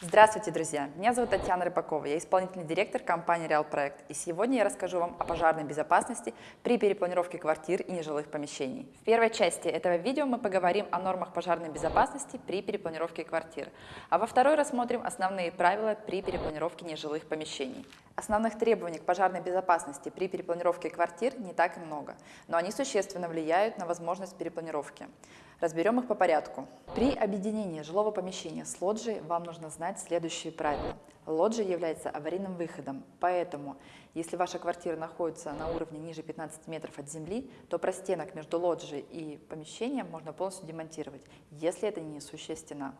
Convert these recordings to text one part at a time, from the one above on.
Здравствуйте, друзья! Меня зовут Татьяна Рыбакова, я исполнительный директор компании Real Проект, и сегодня я расскажу вам о пожарной безопасности при перепланировке квартир и нежилых помещений. В первой части этого видео мы поговорим о нормах пожарной безопасности при перепланировке квартир, а во второй рассмотрим основные правила при перепланировке нежилых помещений. Основных требований к пожарной безопасности при перепланировке квартир не так и много, но они существенно влияют на возможность перепланировки. Разберем их по порядку. При объединении жилого помещения с лоджией вам нужно знать следующие правила. Лоджия является аварийным выходом, поэтому, если ваша квартира находится на уровне ниже 15 метров от земли, то простенок между лоджией и помещением можно полностью демонтировать, если это не стена.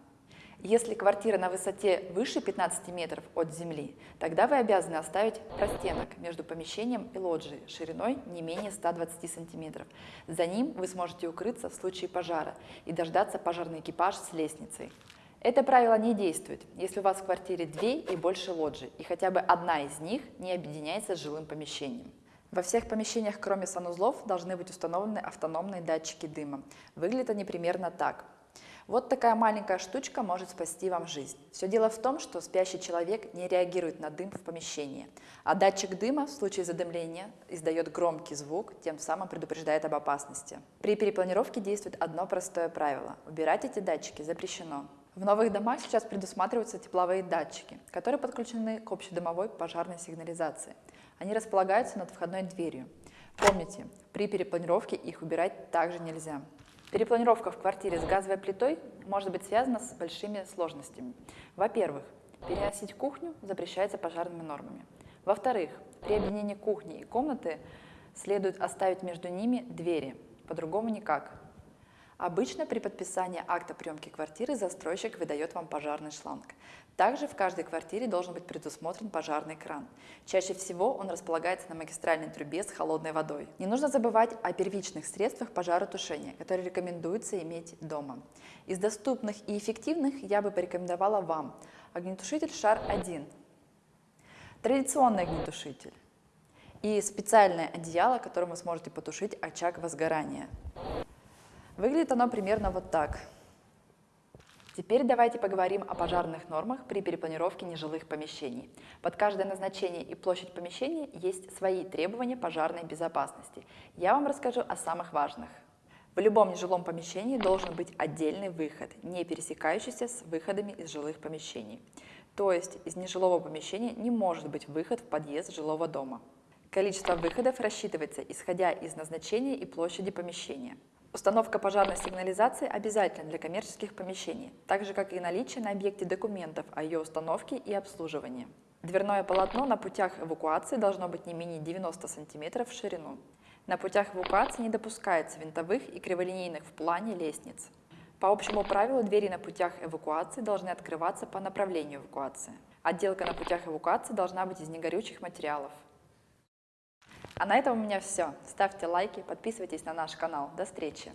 Если квартира на высоте выше 15 метров от земли, тогда вы обязаны оставить простенок между помещением и лоджией шириной не менее 120 сантиметров. За ним вы сможете укрыться в случае пожара и дождаться пожарный экипаж с лестницей. Это правило не действует, если у вас в квартире две и больше лоджий, и хотя бы одна из них не объединяется с жилым помещением. Во всех помещениях, кроме санузлов, должны быть установлены автономные датчики дыма. Выглядят они примерно так – вот такая маленькая штучка может спасти вам жизнь. Все дело в том, что спящий человек не реагирует на дым в помещении, а датчик дыма в случае задымления издает громкий звук, тем самым предупреждает об опасности. При перепланировке действует одно простое правило – убирать эти датчики запрещено. В новых домах сейчас предусматриваются тепловые датчики, которые подключены к общедомовой пожарной сигнализации. Они располагаются над входной дверью. Помните, при перепланировке их убирать также нельзя. Перепланировка в квартире с газовой плитой может быть связана с большими сложностями. Во-первых, переносить кухню запрещается пожарными нормами. Во-вторых, при объединении кухни и комнаты следует оставить между ними двери, по-другому никак. Обычно при подписании акта приемки квартиры застройщик выдает вам пожарный шланг. Также в каждой квартире должен быть предусмотрен пожарный кран. Чаще всего он располагается на магистральной трубе с холодной водой. Не нужно забывать о первичных средствах пожаротушения, которые рекомендуется иметь дома. Из доступных и эффективных я бы порекомендовала вам огнетушитель ШАР-1, традиционный огнетушитель и специальное одеяло, которым вы сможете потушить очаг возгорания. Выглядит оно примерно вот так. Теперь давайте поговорим о пожарных нормах при перепланировке нежилых помещений. Под каждое назначение и площадь помещения есть свои требования пожарной безопасности. Я вам расскажу о самых важных. В любом нежилом помещении должен быть отдельный выход, не пересекающийся с выходами из жилых помещений. То есть из нежилого помещения не может быть выход в подъезд жилого дома. Количество выходов рассчитывается исходя из назначения и площади помещения. Установка пожарной сигнализации обязательна для коммерческих помещений, так же как и наличие на объекте документов о ее установке и обслуживании. Дверное полотно на путях эвакуации должно быть не менее 90 см в ширину. На путях эвакуации не допускается винтовых и криволинейных в плане лестниц. По общему правилу двери на путях эвакуации должны открываться по направлению эвакуации. Отделка на путях эвакуации должна быть из негорючих материалов. А на этом у меня все. Ставьте лайки, подписывайтесь на наш канал. До встречи!